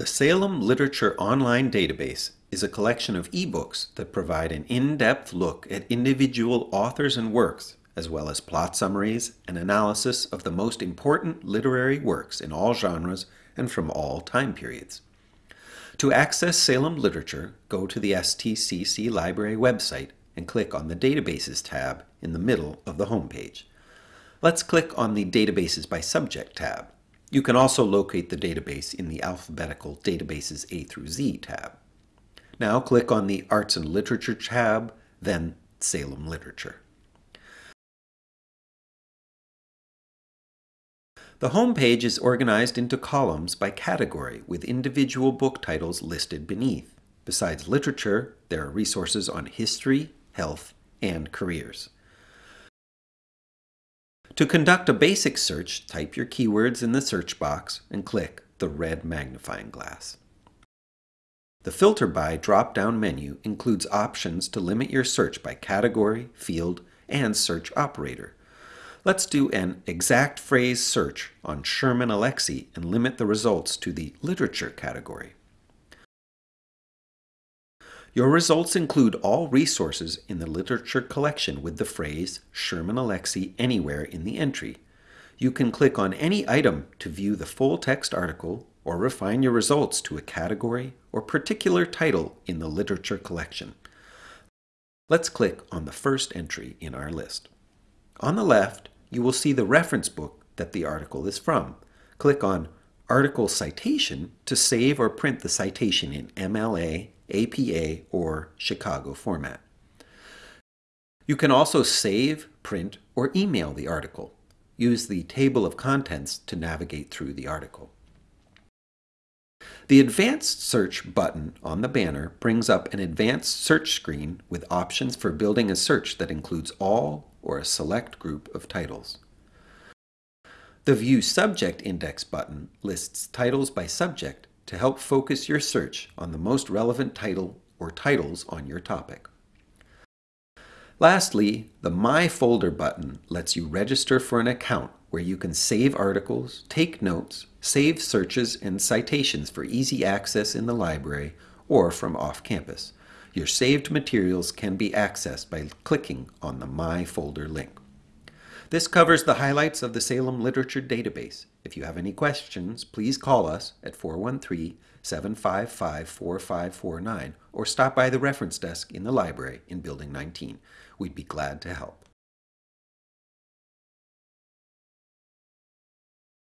The Salem Literature Online Database is a collection of ebooks that provide an in-depth look at individual authors and works, as well as plot summaries and analysis of the most important literary works in all genres and from all time periods. To access Salem literature, go to the STCC Library website and click on the Databases tab in the middle of the homepage. Let's click on the Databases by Subject tab. You can also locate the database in the alphabetical Databases A through Z tab. Now click on the Arts and Literature tab, then Salem Literature. The home page is organized into columns by category with individual book titles listed beneath. Besides literature, there are resources on history, health, and careers. To conduct a basic search, type your keywords in the search box and click the red magnifying glass. The Filter By drop-down menu includes options to limit your search by category, field, and search operator. Let's do an exact phrase search on Sherman Alexie and limit the results to the literature category. Your results include all resources in the literature collection with the phrase Sherman Alexie anywhere in the entry. You can click on any item to view the full text article or refine your results to a category or particular title in the literature collection. Let's click on the first entry in our list. On the left, you will see the reference book that the article is from. Click on Article Citation to save or print the citation in MLA, APA, or Chicago format. You can also save, print, or email the article. Use the table of contents to navigate through the article. The Advanced Search button on the banner brings up an advanced search screen with options for building a search that includes all or a select group of titles. The View Subject Index button lists titles by subject to help focus your search on the most relevant title or titles on your topic. Lastly, the My Folder button lets you register for an account where you can save articles, take notes, save searches and citations for easy access in the library or from off campus. Your saved materials can be accessed by clicking on the My Folder link. This covers the highlights of the Salem Literature Database. If you have any questions, please call us at 413-755-4549 or stop by the reference desk in the library in Building 19. We'd be glad to help.